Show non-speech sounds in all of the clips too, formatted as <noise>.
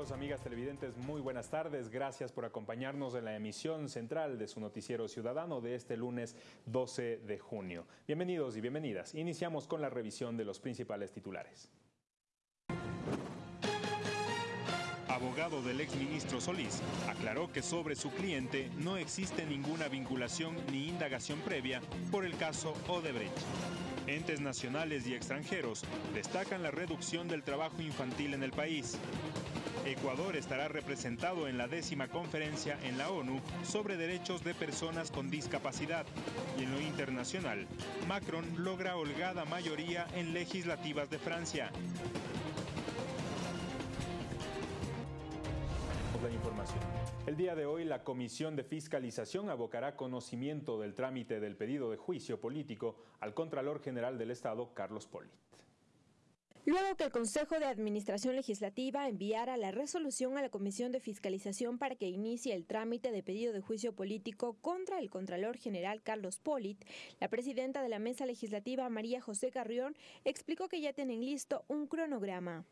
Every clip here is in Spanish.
Amigas televidentes, muy buenas tardes. Gracias por acompañarnos en la emisión central de su noticiero ciudadano de este lunes 12 de junio. Bienvenidos y bienvenidas. Iniciamos con la revisión de los principales titulares. Abogado del exministro Solís aclaró que sobre su cliente no existe ninguna vinculación ni indagación previa por el caso Odebrecht. Entes nacionales y extranjeros destacan la reducción del trabajo infantil en el país. Ecuador estará representado en la décima conferencia en la ONU sobre derechos de personas con discapacidad. Y en lo internacional, Macron logra holgada mayoría en legislativas de Francia. La información. El día de hoy la Comisión de Fiscalización abocará conocimiento del trámite del pedido de juicio político al Contralor General del Estado, Carlos Polit. Luego que el Consejo de Administración Legislativa enviara la resolución a la Comisión de Fiscalización para que inicie el trámite de pedido de juicio político contra el Contralor General Carlos Polit, la presidenta de la Mesa Legislativa, María José Carrión, explicó que ya tienen listo un cronograma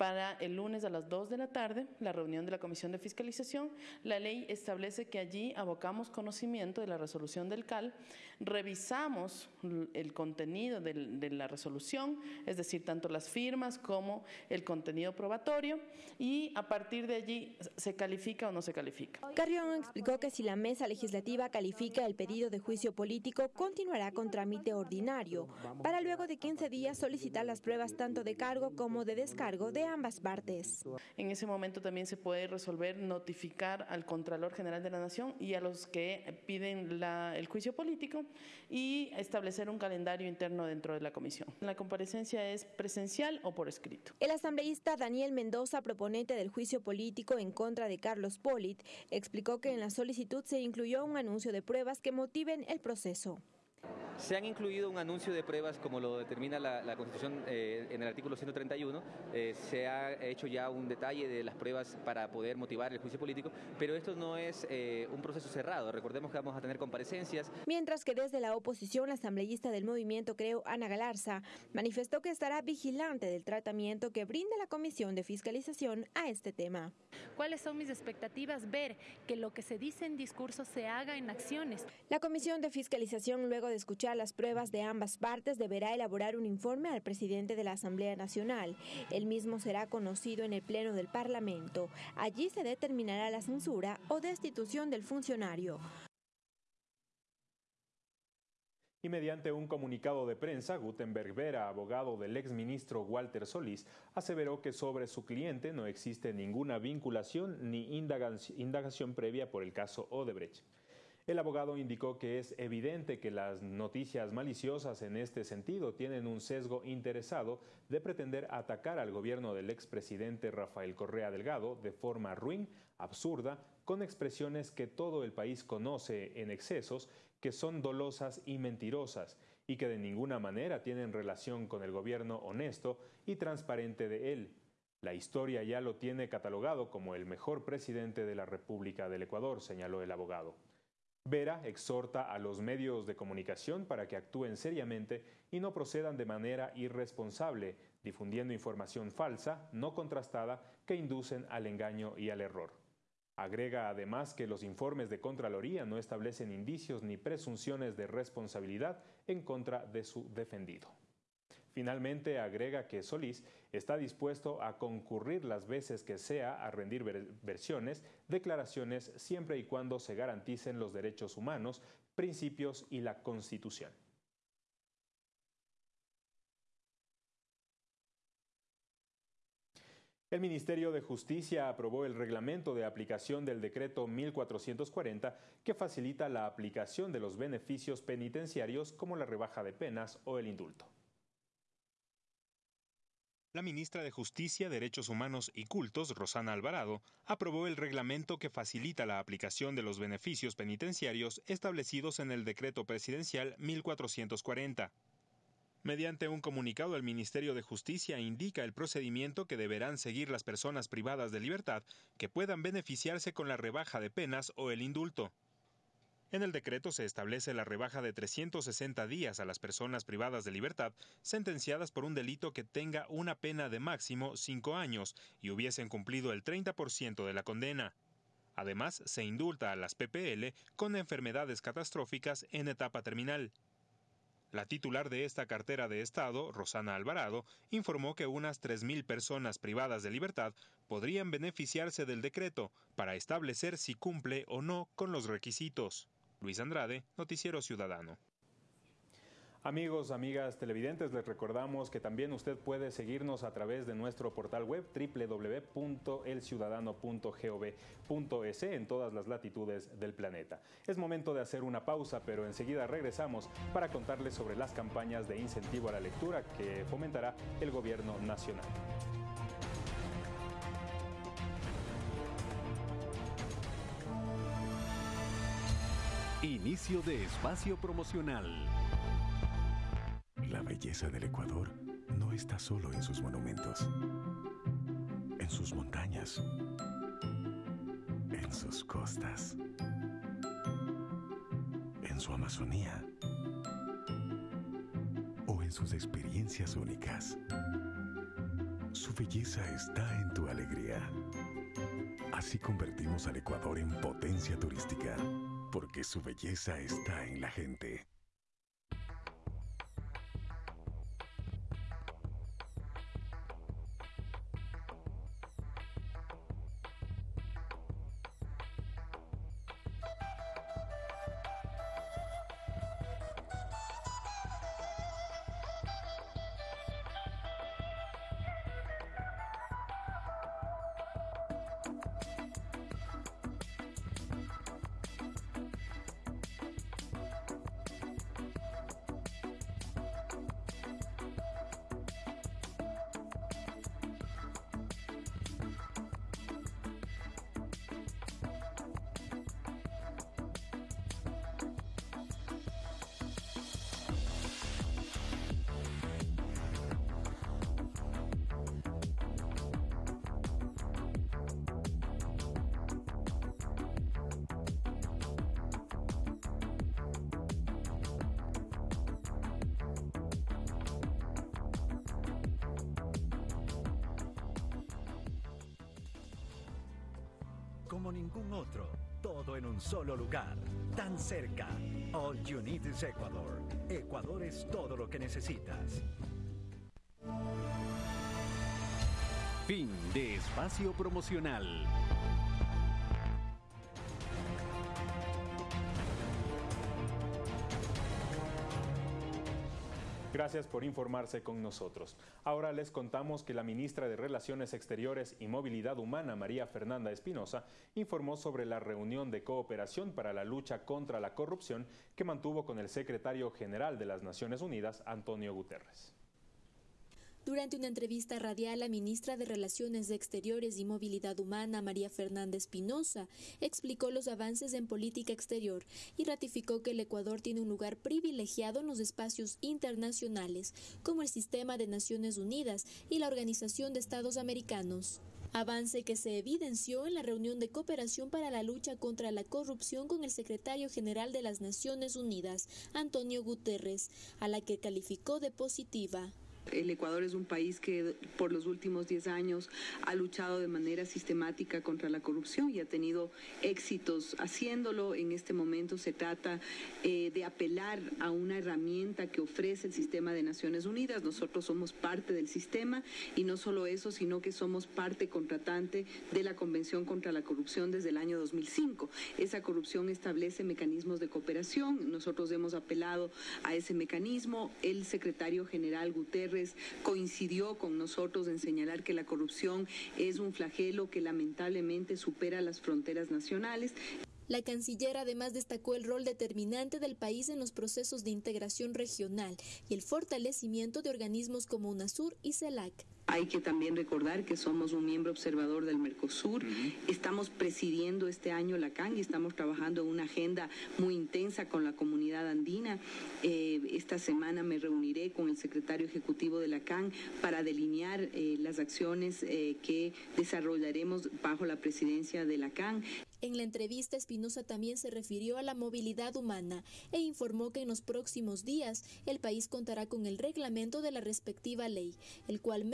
para el lunes a las 2 de la tarde, la reunión de la Comisión de Fiscalización. La ley establece que allí abocamos conocimiento de la resolución del CAL, revisamos el contenido de la resolución, es decir, tanto las firmas como el contenido probatorio, y a partir de allí se califica o no se califica. Carrión explicó que si la mesa legislativa califica el pedido de juicio político, continuará con trámite ordinario, para luego de 15 días solicitar las pruebas tanto de cargo como de descargo de ambas partes. En ese momento también se puede resolver notificar al Contralor General de la Nación y a los que piden el juicio político y establecer un calendario interno dentro de la comisión. La comparecencia es presencial o por escrito. El asambleísta Daniel Mendoza, proponente del juicio político en contra de Carlos Polit, explicó que en la solicitud se incluyó un anuncio de pruebas que motiven el proceso. Se han incluido un anuncio de pruebas como lo determina la, Constitución eh, en el artículo 131. Eh, se ha hecho ya un detalle de las pruebas para poder motivar el juicio político, pero esto no es eh, un proceso cerrado. Recordemos que vamos a tener comparecencias. Mientras que desde la oposición, la asambleísta del movimiento Creo, Ana Galarza, manifestó que estará vigilante del tratamiento que brinda la Comisión de Fiscalización a este tema. ¿Cuáles son mis expectativas? Ver que lo que se dice en discursos se haga en acciones. La Comisión de Fiscalización, luego de escuchar las pruebas de ambas partes, deberá elaborar un informe al presidente de la Asamblea Nacional. El mismo será conocido en el Pleno del Parlamento. Allí se determinará la censura o destitución del funcionario. Y mediante un comunicado de prensa, Gutenberg Vera, abogado del exministro Walter Solís, aseveró que sobre su cliente no existe ninguna vinculación ni indagación previa por el caso Odebrecht. El abogado indicó que es evidente que las noticias maliciosas en este sentido tienen un sesgo interesado de pretender atacar al gobierno del expresidente Rafael Correa Delgado de forma ruin, absurda, con expresiones que todo el país conoce en excesos, que son dolosas y mentirosas, y que de ninguna manera tienen relación con el gobierno honesto y transparente de él. La historia ya lo tiene catalogado como el mejor presidente de la República del Ecuador, señaló el abogado. Vera exhorta a los medios de comunicación para que actúen seriamente y no procedan de manera irresponsable, difundiendo información falsa, no contrastada, que inducen al engaño y al error. Agrega además que los informes de Contraloría no establecen indicios ni presunciones de responsabilidad en contra de su defendido. Finalmente agrega que Solís está dispuesto a concurrir las veces que sea a rendir versiones, declaraciones, siempre y cuando se garanticen los derechos humanos, principios y la Constitución. El Ministerio de Justicia aprobó el reglamento de aplicación del decreto 1440 que facilita la aplicación de los beneficios penitenciarios como la rebaja de penas o el indulto. La ministra de Justicia, Derechos Humanos y Cultos, Rosana Alvarado, aprobó el reglamento que facilita la aplicación de los beneficios penitenciarios establecidos en el decreto presidencial 1440. Mediante un comunicado, el Ministerio de Justicia indica el procedimiento que deberán seguir las personas privadas de libertad que puedan beneficiarse con la rebaja de penas o el indulto. En el decreto se establece la rebaja de 360 días a las personas privadas de libertad sentenciadas por un delito que tenga una pena de máximo cinco años y hubiesen cumplido el 30% de la condena. Además, se indulta a las PPL con enfermedades catastróficas en etapa terminal. La titular de esta cartera de Estado, Rosana Alvarado, informó que unas 3.000 personas privadas de libertad podrían beneficiarse del decreto para establecer si cumple o no con los requisitos. Luis Andrade, Noticiero Ciudadano. Amigos, amigas televidentes, les recordamos que también usted puede seguirnos a través de nuestro portal web www.elciudadano.gov.es en todas las latitudes del planeta. Es momento de hacer una pausa, pero enseguida regresamos para contarles sobre las campañas de incentivo a la lectura que fomentará el gobierno nacional. Inicio de espacio promocional. La belleza del Ecuador no está solo en sus monumentos, en sus montañas, en sus costas, en su Amazonía o en sus experiencias únicas. Su belleza está en tu alegría. Así convertimos al Ecuador en potencia turística porque su belleza está en la gente. Como ningún otro, todo en un solo lugar, tan cerca. All you need is Ecuador. Ecuador es todo lo que necesitas. Fin de espacio promocional. Gracias por informarse con nosotros. Ahora les contamos que la ministra de Relaciones Exteriores y Movilidad Humana, María Fernanda Espinosa, informó sobre la reunión de cooperación para la lucha contra la corrupción que mantuvo con el secretario general de las Naciones Unidas, Antonio Guterres. Durante una entrevista radial, la ministra de Relaciones Exteriores y Movilidad Humana, María Fernanda Espinosa, explicó los avances en política exterior y ratificó que el Ecuador tiene un lugar privilegiado en los espacios internacionales, como el Sistema de Naciones Unidas y la Organización de Estados Americanos. Avance que se evidenció en la reunión de cooperación para la lucha contra la corrupción con el secretario general de las Naciones Unidas, Antonio Guterres, a la que calificó de positiva. El Ecuador es un país que por los últimos 10 años ha luchado de manera sistemática contra la corrupción y ha tenido éxitos haciéndolo. En este momento se trata eh, de apelar a una herramienta que ofrece el sistema de Naciones Unidas. Nosotros somos parte del sistema y no solo eso, sino que somos parte contratante de la Convención contra la Corrupción desde el año 2005. Esa corrupción establece mecanismos de cooperación. Nosotros hemos apelado a ese mecanismo. El secretario general Guterres coincidió con nosotros en señalar que la corrupción es un flagelo que lamentablemente supera las fronteras nacionales. La canciller además destacó el rol determinante del país en los procesos de integración regional y el fortalecimiento de organismos como UNASUR y CELAC. Hay que también recordar que somos un miembro observador del Mercosur. Estamos presidiendo este año la CAN y estamos trabajando en una agenda muy intensa con la comunidad andina. Eh, esta semana me reuniré con el secretario ejecutivo de la CAN para delinear eh, las acciones eh, que desarrollaremos bajo la presidencia de la CAN. En la entrevista, Espinosa también se refirió a la movilidad humana e informó que en los próximos días el país contará con el reglamento de la respectiva ley, el cual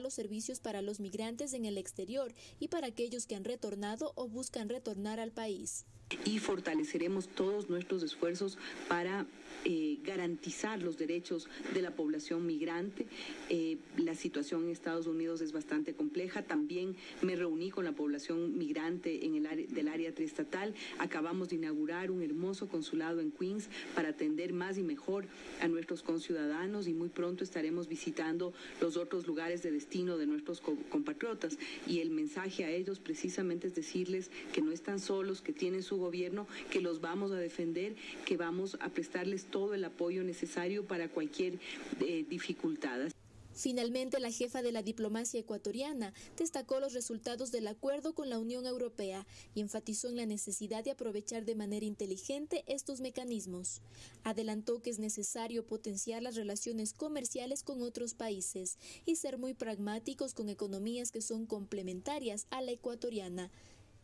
los servicios para los migrantes en el exterior y para aquellos que han retornado o buscan retornar al país. Y fortaleceremos todos nuestros esfuerzos para eh, garantizar los derechos de la población migrante. Eh, la situación en Estados Unidos es bastante compleja. También me reuní con la población migrante en el área, del área triestatal. Acabamos de inaugurar un hermoso consulado en Queens para atender más y mejor a nuestros conciudadanos y muy pronto estaremos visitando los otros lugares de destino de nuestros compatriotas. Y el mensaje a ellos precisamente es decirles que no están solos, que tienen su gobierno, que los vamos a defender, que vamos a prestarles todo el apoyo necesario para cualquier eh, dificultad. Finalmente, la jefa de la diplomacia ecuatoriana destacó los resultados del acuerdo con la Unión Europea y enfatizó en la necesidad de aprovechar de manera inteligente estos mecanismos. Adelantó que es necesario potenciar las relaciones comerciales con otros países y ser muy pragmáticos con economías que son complementarias a la ecuatoriana.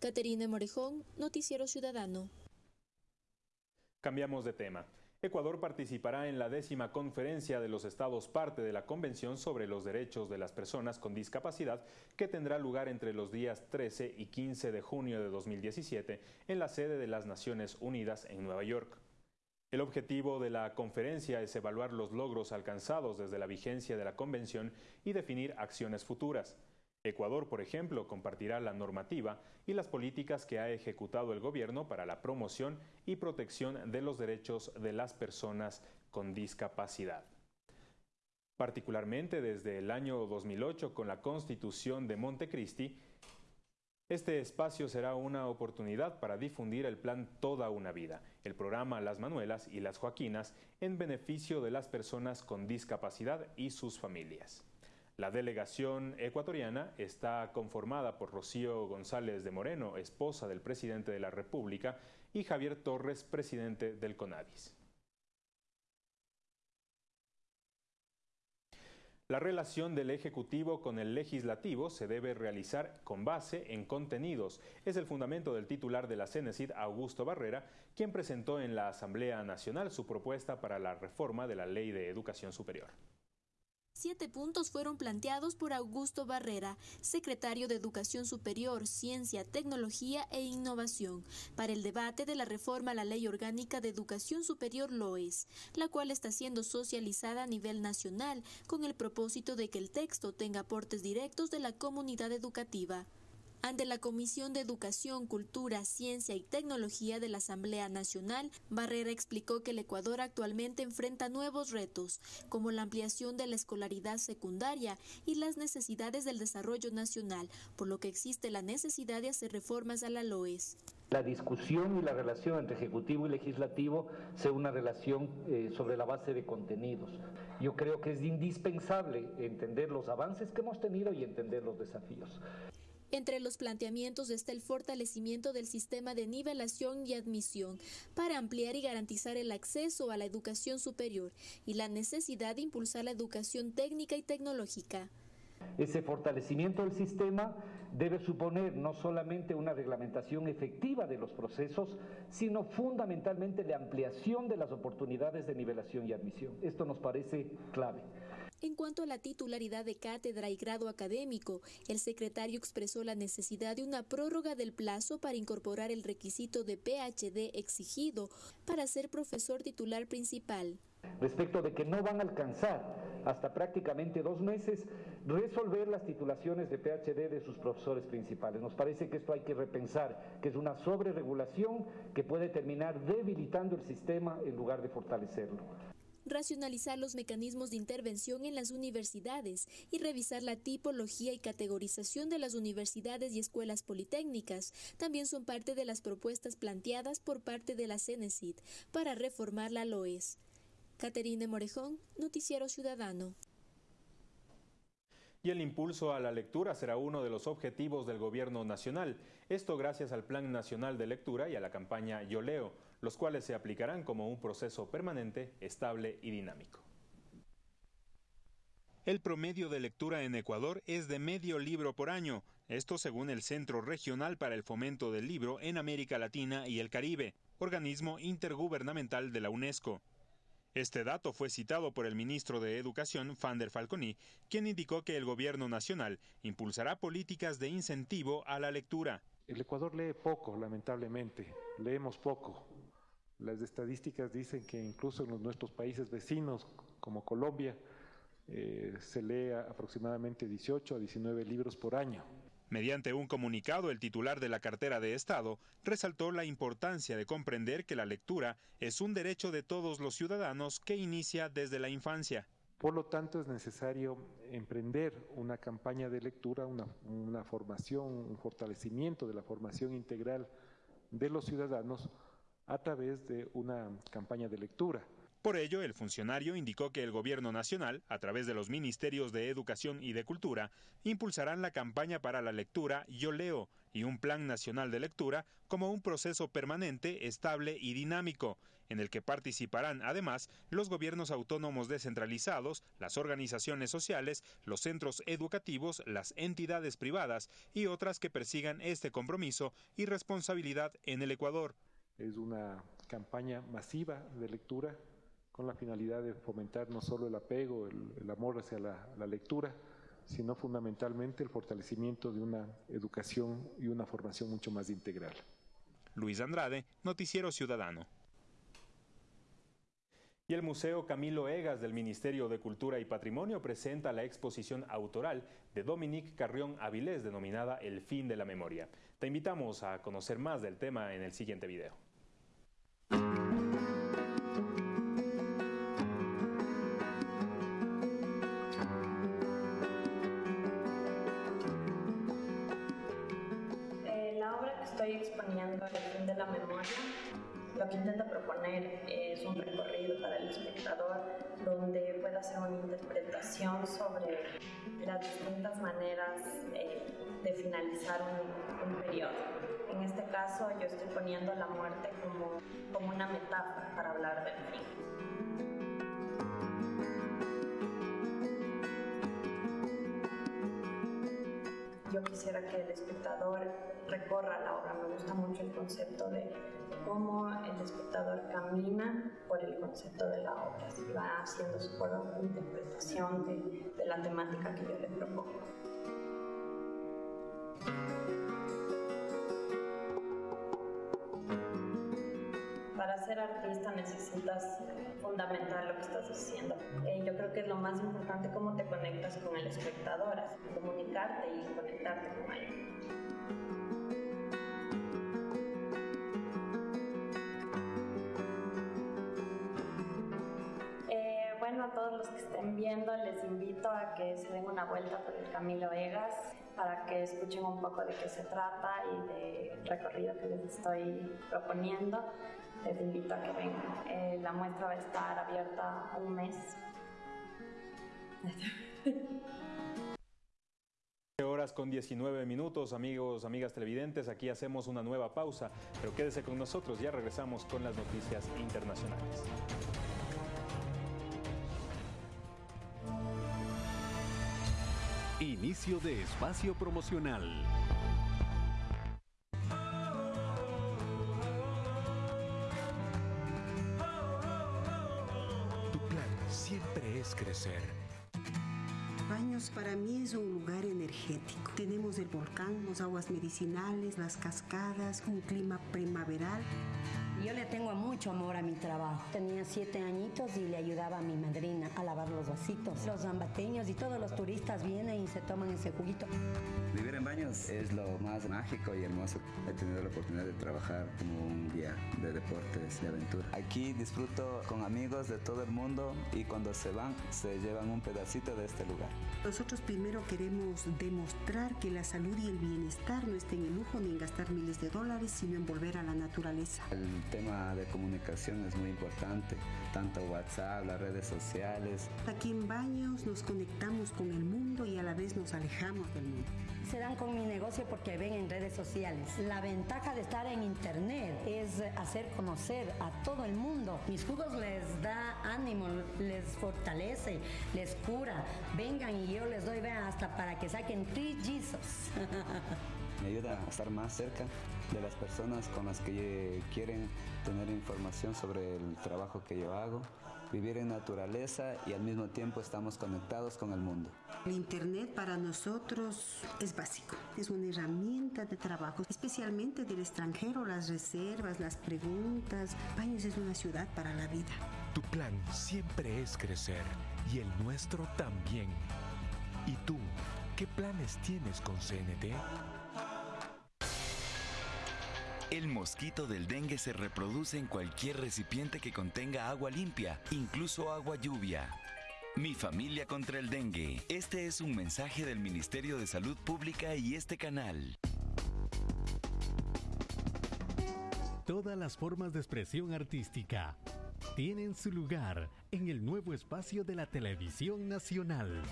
Caterina Morejón, Noticiero Ciudadano. Cambiamos de tema. Ecuador participará en la décima conferencia de los estados parte de la Convención sobre los Derechos de las Personas con Discapacidad que tendrá lugar entre los días 13 y 15 de junio de 2017 en la sede de las Naciones Unidas en Nueva York. El objetivo de la conferencia es evaluar los logros alcanzados desde la vigencia de la Convención y definir acciones futuras. Ecuador, por ejemplo, compartirá la normativa y las políticas que ha ejecutado el gobierno para la promoción y protección de los derechos de las personas con discapacidad. Particularmente desde el año 2008 con la Constitución de Montecristi, este espacio será una oportunidad para difundir el plan Toda una Vida, el programa Las Manuelas y las Joaquinas en beneficio de las personas con discapacidad y sus familias. La delegación ecuatoriana está conformada por Rocío González de Moreno, esposa del presidente de la República, y Javier Torres, presidente del CONADIS. La relación del Ejecutivo con el Legislativo se debe realizar con base en contenidos. Es el fundamento del titular de la CENESID, Augusto Barrera, quien presentó en la Asamblea Nacional su propuesta para la reforma de la Ley de Educación Superior. Siete puntos fueron planteados por Augusto Barrera, secretario de Educación Superior, Ciencia, Tecnología e Innovación, para el debate de la reforma a la Ley Orgánica de Educación Superior LOES, la cual está siendo socializada a nivel nacional con el propósito de que el texto tenga aportes directos de la comunidad educativa. Ante la Comisión de Educación, Cultura, Ciencia y Tecnología de la Asamblea Nacional, Barrera explicó que el Ecuador actualmente enfrenta nuevos retos, como la ampliación de la escolaridad secundaria y las necesidades del desarrollo nacional, por lo que existe la necesidad de hacer reformas a la LOES la discusión y la relación entre ejecutivo y legislativo sea una relación eh, sobre la base de contenidos. Yo creo que es indispensable entender los avances que hemos tenido y entender los desafíos. Entre los planteamientos está el fortalecimiento del sistema de nivelación y admisión para ampliar y garantizar el acceso a la educación superior y la necesidad de impulsar la educación técnica y tecnológica. Ese fortalecimiento del sistema debe suponer no solamente una reglamentación efectiva de los procesos, sino fundamentalmente la ampliación de las oportunidades de nivelación y admisión. Esto nos parece clave. En cuanto a la titularidad de cátedra y grado académico, el secretario expresó la necesidad de una prórroga del plazo para incorporar el requisito de PhD exigido para ser profesor titular principal. Respecto de que no van a alcanzar hasta prácticamente dos meses resolver las titulaciones de PhD de sus profesores principales. Nos parece que esto hay que repensar, que es una sobreregulación que puede terminar debilitando el sistema en lugar de fortalecerlo racionalizar los mecanismos de intervención en las universidades y revisar la tipología y categorización de las universidades y escuelas politécnicas. También son parte de las propuestas planteadas por parte de la CENESID para reformar la LOES. Caterine Morejón, Noticiero Ciudadano. Y el impulso a la lectura será uno de los objetivos del Gobierno Nacional. Esto gracias al Plan Nacional de Lectura y a la campaña Yo Leo los cuales se aplicarán como un proceso permanente, estable y dinámico. El promedio de lectura en Ecuador es de medio libro por año. Esto según el Centro Regional para el Fomento del Libro en América Latina y el Caribe, organismo intergubernamental de la UNESCO. Este dato fue citado por el ministro de Educación, Fander Falconi, quien indicó que el gobierno nacional impulsará políticas de incentivo a la lectura. El Ecuador lee poco, lamentablemente, leemos poco. Las estadísticas dicen que incluso en nuestros países vecinos, como Colombia, eh, se lee aproximadamente 18 a 19 libros por año. Mediante un comunicado, el titular de la cartera de Estado resaltó la importancia de comprender que la lectura es un derecho de todos los ciudadanos que inicia desde la infancia. Por lo tanto, es necesario emprender una campaña de lectura, una, una formación, un fortalecimiento de la formación integral de los ciudadanos a través de una campaña de lectura. Por ello, el funcionario indicó que el Gobierno Nacional, a través de los Ministerios de Educación y de Cultura, impulsarán la campaña para la lectura Yo Leo y un Plan Nacional de Lectura como un proceso permanente, estable y dinámico, en el que participarán además los gobiernos autónomos descentralizados, las organizaciones sociales, los centros educativos, las entidades privadas y otras que persigan este compromiso y responsabilidad en el Ecuador. Es una campaña masiva de lectura con la finalidad de fomentar no solo el apego, el, amor hacia la, la lectura, sino fundamentalmente el fortalecimiento de una educación y una formación mucho más integral. Luis Andrade, Noticiero Ciudadano. Y el Museo Camilo Egas del Ministerio de Cultura y Patrimonio presenta la exposición autoral de Dominique Carrión Avilés denominada El fin de la memoria. Te invitamos a conocer más del tema en el siguiente video. Lo que intenta proponer es un recorrido para el espectador donde pueda hacer una interpretación sobre las distintas maneras eh, de finalizar un, periodo. En este caso yo estoy poniendo la muerte como, como una metáfora para hablar del fin. yo quisiera que el espectador recorra la obra. Me gusta mucho el concepto de cómo el espectador camina por el concepto de la obra, si va haciendo su propia interpretación de, de la temática que yo le propongo. Para ser artista necesitas fundamentar lo que estás haciendo. Eh, yo creo que es lo más importante cómo te conectas con el espectador, comunicarte y conectarte con él. Eh, bueno, a todos los que estén viendo les invito a que se den una vuelta por el Camilo Vegas para que escuchen un poco de qué se trata y del recorrido que les estoy proponiendo les invito a que vengan. Eh, la muestra va a estar abierta un mes. horas con 19 minutos, amigos, amigas televidentes, aquí hacemos una nueva pausa, pero quédese con nosotros, ya regresamos con las noticias internacionales. Inicio de espacio promocional. Tiene Tenemos el volcán, las aguas medicinales, las cascadas, un clima primaveral. Yo le tengo mucho amor a mi trabajo. Tenía siete añitos y le ayudaba a mi madrina a lavar los vasitos. Los zambateños y todos los turistas vienen y se toman ese juguito. Vivir en baños es lo más mágico y hermoso. He tenido la oportunidad de trabajar como un guía de deportes de aventura. Aquí disfruto con amigos de todo el mundo y cuando se van se llevan un pedacito de este lugar. Nosotros primero queremos demostrar que la salud y el bienestar no estén en lujo ni en gastar miles de dólares, sino en volver a la naturaleza tema de comunicación es muy importante, tanto WhatsApp, las redes sociales. Aquí en Baños nos conectamos con el mundo y a la vez nos alejamos del mundo. Se dan con mi negocio porque ven en redes sociales. La ventaja de estar en internet es hacer conocer a todo el mundo. Mis jugos les da ánimo, les fortalece, les cura. Vengan y yo les doy, hasta para que saquen trillizos. <laughs> Me ayuda a estar más cerca de las personas con las que quieren tener información sobre el trabajo que yo hago, vivir en naturaleza y al mismo tiempo estamos conectados con el mundo. El Internet para nosotros es básico, es una herramienta de trabajo, especialmente del extranjero, las reservas, las preguntas. Baños es una ciudad para la vida. Tu plan siempre es crecer y el nuestro también. ¿Y tú, qué planes tienes con CNT? El mosquito del dengue se reproduce en cualquier recipiente que contenga agua limpia, incluso agua lluvia. Mi familia contra el dengue. Este es un mensaje del Ministerio de Salud Pública y este canal. Todas las formas de expresión artística tienen su lugar en el nuevo espacio de la televisión nacional.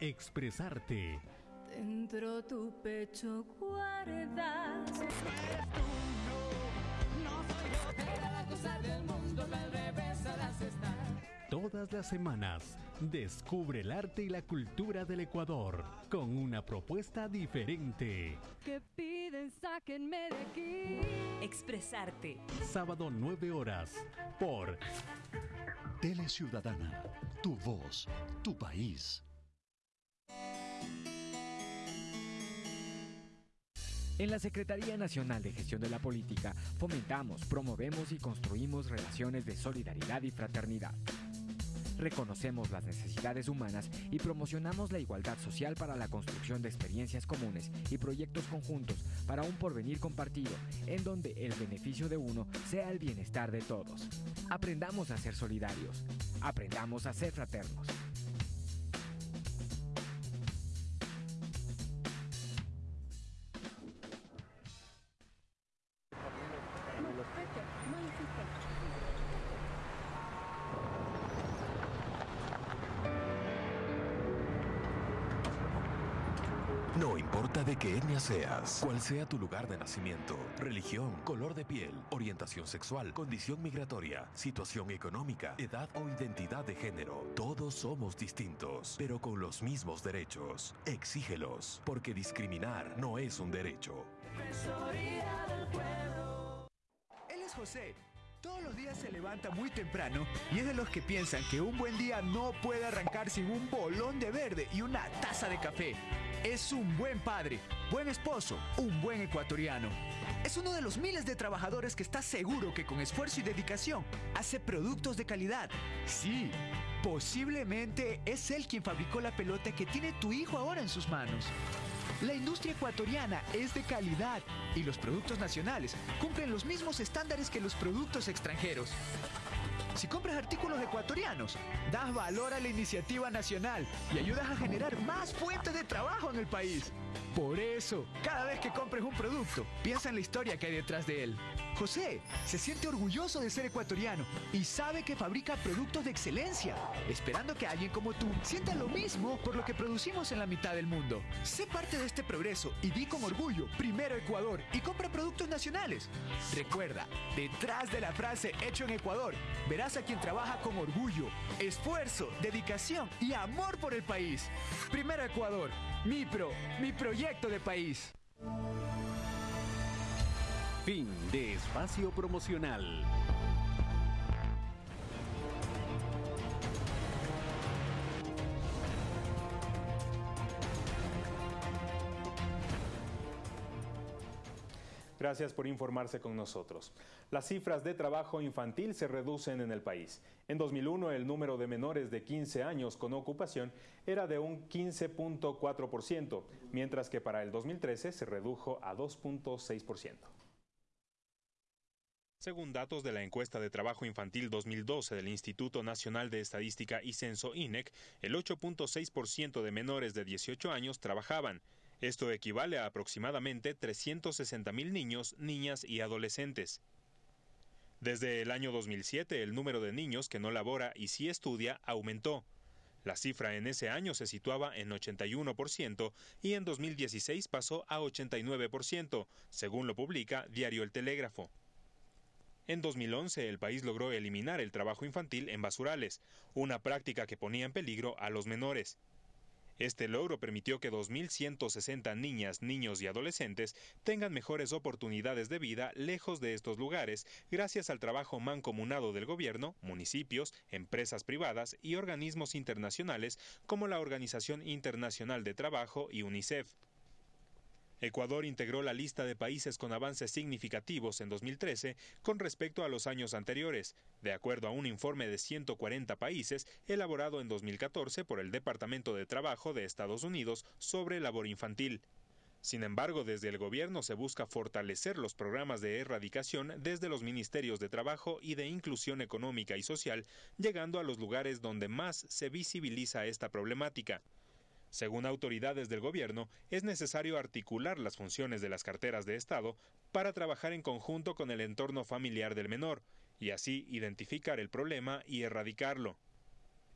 Expresarte. Dentro tu pecho guardas. Todas las semanas, descubre el arte y la cultura del Ecuador con una propuesta diferente. Que piden, sáquenme de aquí. Expresarte. Sábado 9 horas por Tele Ciudadana, tu voz, tu país. En la Secretaría Nacional de Gestión de la Política fomentamos, promovemos y construimos relaciones de solidaridad y fraternidad. Reconocemos las necesidades humanas y promocionamos la igualdad social para la construcción de experiencias comunes y proyectos conjuntos para un porvenir compartido, en donde el beneficio de uno sea el bienestar de todos. Aprendamos a ser solidarios. Aprendamos a ser fraternos. No importa de qué etnia seas, cuál sea tu lugar de nacimiento, religión, color de piel, orientación sexual, condición migratoria, situación económica, edad o identidad de género, todos somos distintos, pero con los mismos derechos. Exígelos, porque discriminar no es un derecho. Él es José. Todos los días se levanta muy temprano y es de los que piensan que un buen día no puede arrancar sin un bolón de verde y una taza de café. Es un buen padre, buen esposo, un buen ecuatoriano. Es uno de los miles de trabajadores que está seguro que con esfuerzo y dedicación hace productos de calidad. Sí, posiblemente es él quien fabricó la pelota que tiene tu hijo ahora en sus manos. La industria ecuatoriana es de calidad y los productos nacionales cumplen los mismos estándares que los productos extranjeros. Si compras artículos ecuatorianos, das valor a la iniciativa nacional y ayudas a generar más fuentes de trabajo en el país. Por eso, cada vez que compres un producto, piensa en la historia que hay detrás de él. José se siente orgulloso de ser ecuatoriano y sabe que fabrica productos de excelencia, esperando que alguien como tú sienta lo mismo por lo que producimos en la mitad del mundo. Sé parte de este progreso y di con orgullo, primero Ecuador, y compra productos nacionales. Recuerda, detrás de la frase hecho en Ecuador, verás a quien trabaja con orgullo, esfuerzo, dedicación y amor por el país. Primero Ecuador, mi pro, mi proyecto de país. Fin de espacio promocional. Gracias por informarse con nosotros. Las cifras de trabajo infantil se reducen en el país. En 2001 el número de menores de 15 años con ocupación era de un 15.4%, mientras que para el 2013 se redujo a 2.6%. Según datos de la encuesta de trabajo infantil 2012 del Instituto Nacional de Estadística y Censo INEC, el 8.6% de menores de 18 años trabajaban. Esto equivale a aproximadamente 360 mil niños, niñas y adolescentes. Desde el año 2007, el número de niños que no labora y sí estudia aumentó. La cifra en ese año se situaba en 81% y en 2016 pasó a 89%, según lo publica Diario El Telégrafo. En 2011 el país logró eliminar el trabajo infantil en basurales, una práctica que ponía en peligro a los menores. Este logro permitió que 2.160 niñas, niños y adolescentes tengan mejores oportunidades de vida lejos de estos lugares gracias al trabajo mancomunado del gobierno, municipios, empresas privadas y organismos internacionales como la Organización Internacional de Trabajo y UNICEF. Ecuador integró la lista de países con avances significativos en 2013 con respecto a los años anteriores, de acuerdo a un informe de 140 países elaborado en 2014 por el Departamento de Trabajo de Estados Unidos sobre labor infantil. Sin embargo, desde el gobierno se busca fortalecer los programas de erradicación desde los ministerios de Trabajo y de Inclusión Económica y Social, llegando a los lugares donde más se visibiliza esta problemática. Según autoridades del gobierno, es necesario articular las funciones de las carteras de Estado para trabajar en conjunto con el entorno familiar del menor y así identificar el problema y erradicarlo.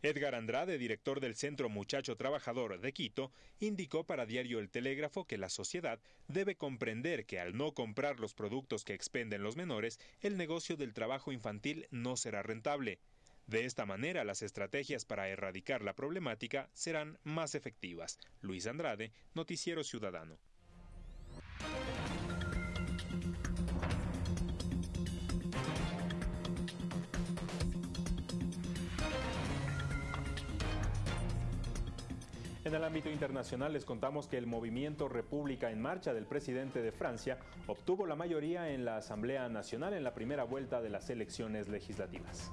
Edgar Andrade, director del Centro Muchacho Trabajador de Quito, indicó para Diario El Telégrafo que la sociedad debe comprender que al no comprar los productos que expenden los menores, el negocio del trabajo infantil no será rentable. De esta manera, las estrategias para erradicar la problemática serán más efectivas. Luis Andrade, Noticiero Ciudadano. En el ámbito internacional les contamos que el movimiento República en Marcha del presidente de Francia obtuvo la mayoría en la Asamblea Nacional en la primera vuelta de las elecciones legislativas.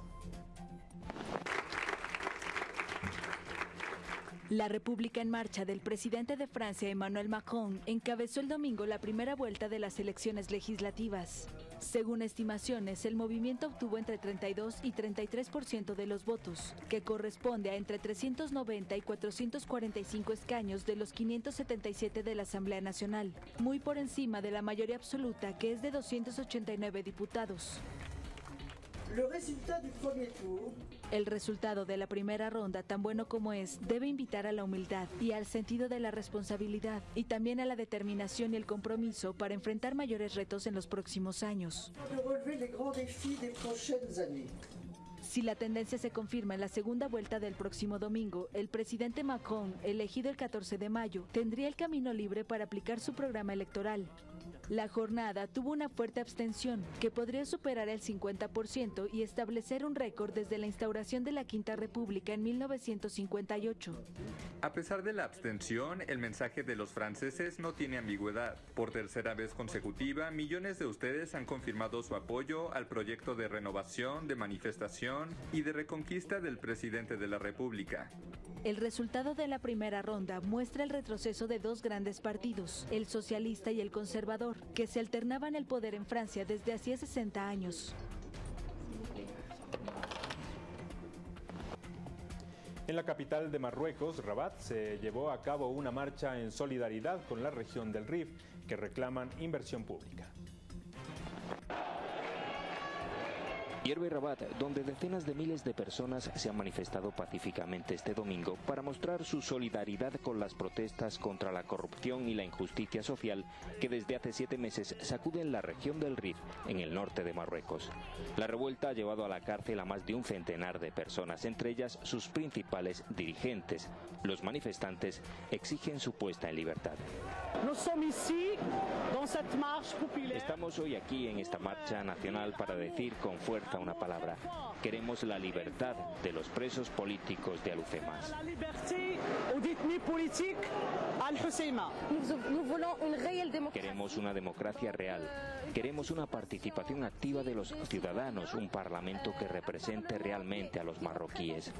La República en Marcha del presidente de Francia, Emmanuel Macron, encabezó el domingo la primera vuelta de las elecciones legislativas. Según estimaciones, el movimiento obtuvo entre 32 y 33% de los votos, que corresponde a entre 390 y 445 escaños de los 577 de la Asamblea Nacional, muy por encima de la mayoría absoluta, que es de 289 diputados. El resultado de la primera ronda, tan bueno como es, debe invitar a la humildad y al sentido de la responsabilidad y también a la determinación y el compromiso para enfrentar mayores retos en los próximos años. Si la tendencia se confirma en la segunda vuelta del próximo domingo, el presidente Macron, elegido el 14 de mayo, tendría el camino libre para aplicar su programa electoral. La jornada tuvo una fuerte abstención que podría superar el 50% y establecer un récord desde la instauración de la Quinta República en 1958. A pesar de la abstención, el mensaje de los franceses no tiene ambigüedad. Por tercera vez consecutiva, millones de ustedes han confirmado su apoyo al proyecto de renovación, de manifestación y de reconquista del presidente de la República. El resultado de la primera ronda muestra el retroceso de dos grandes partidos, el socialista y el conservador, que se alternaban el poder en Francia desde hacía 60 años. En la capital de Marruecos, Rabat, se llevó a cabo una marcha en solidaridad con la región del Rif que reclaman inversión pública. Hierve Rabat, donde decenas de miles de personas se han manifestado pacíficamente este domingo para mostrar su solidaridad con las protestas contra la corrupción y la injusticia social que desde hace siete meses sacuden la región del Rif, en el norte de Marruecos. La revuelta ha llevado a la cárcel a más de un centenar de personas, entre ellas sus principales dirigentes. Los manifestantes exigen su puesta en libertad. Estamos hoy aquí en esta marcha nacional para decir con fuerza una palabra. Queremos la libertad de los presos políticos de Alucemas. Queremos una democracia real. Queremos una participación activa de los ciudadanos, un parlamento que represente realmente a los marroquíes.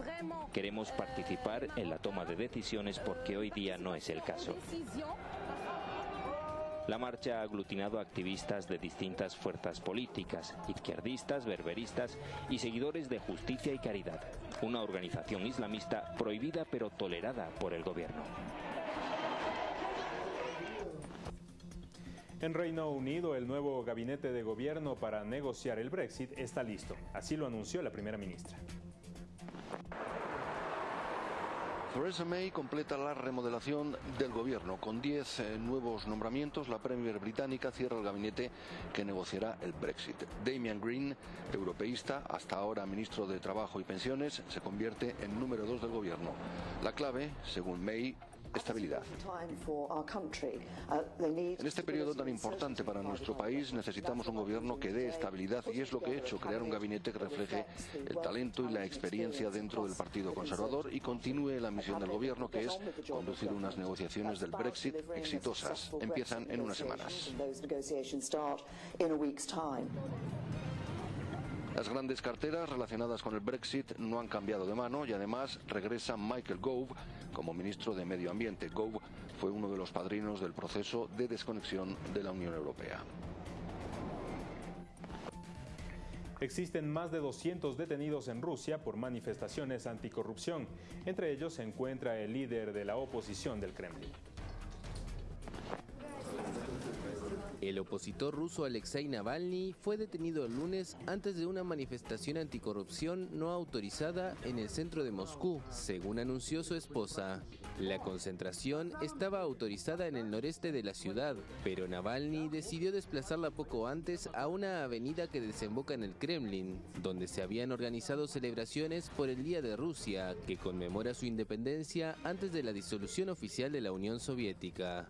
Queremos participar en la toma de decisiones porque hoy día no es el caso. La marcha ha aglutinado a activistas de distintas fuerzas políticas, izquierdistas, berberistas y seguidores de justicia y caridad, una organización islamista prohibida pero tolerada por el gobierno. En Reino Unido, el nuevo gabinete de gobierno para negociar el Brexit está listo. Así lo anunció la primera ministra. Theresa May completa la remodelación del gobierno. Con 10 eh, nuevos nombramientos, la Premier británica cierra el gabinete que negociará el Brexit. Damian Green, europeísta, hasta ahora ministro de Trabajo y Pensiones, se convierte en número dos del gobierno. La clave, según May, estabilidad. En este periodo tan importante para nuestro país necesitamos un gobierno que dé estabilidad y es lo que he hecho, crear un gabinete que refleje el talento y la experiencia dentro del Partido Conservador y continúe la misión del gobierno que es conducir unas negociaciones del Brexit exitosas. Empiezan en unas semanas. Las grandes carteras relacionadas con el Brexit no han cambiado de mano y además regresa Michael Gove como ministro de Medio Ambiente. Gove fue uno de los padrinos del proceso de desconexión de la Unión Europea. Existen más de 200 detenidos en Rusia por manifestaciones anticorrupción. Entre ellos se encuentra el líder de la oposición del Kremlin. El opositor ruso Alexei Navalny fue detenido el lunes antes de una manifestación anticorrupción no autorizada en el centro de Moscú, según anunció su esposa. La concentración estaba autorizada en el noreste de la ciudad, pero Navalny decidió desplazarla poco antes a una avenida que desemboca en el Kremlin, donde se habían organizado celebraciones por el Día de Rusia, que conmemora su independencia antes de la disolución oficial de la Unión Soviética.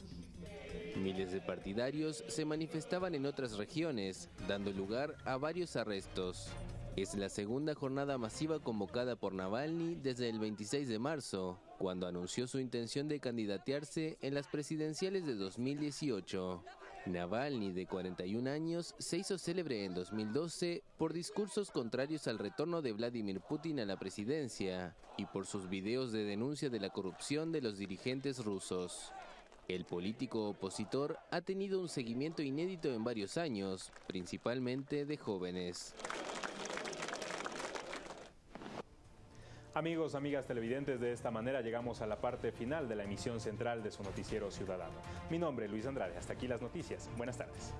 Miles de partidarios se manifestaban en otras regiones, dando lugar a varios arrestos. Es la segunda jornada masiva convocada por Navalny desde el 26 de marzo, cuando anunció su intención de candidatearse en las presidenciales de 2018. Navalny, de 41 años, se hizo célebre en 2012 por discursos contrarios al retorno de Vladimir Putin a la presidencia y por sus videos de denuncia de la corrupción de los dirigentes rusos. El político opositor ha tenido un seguimiento inédito en varios años, principalmente de jóvenes. Amigos, amigas televidentes, de esta manera llegamos a la parte final de la emisión central de su noticiero ciudadano. Mi nombre es Luis Andrade, hasta aquí las noticias. Buenas tardes.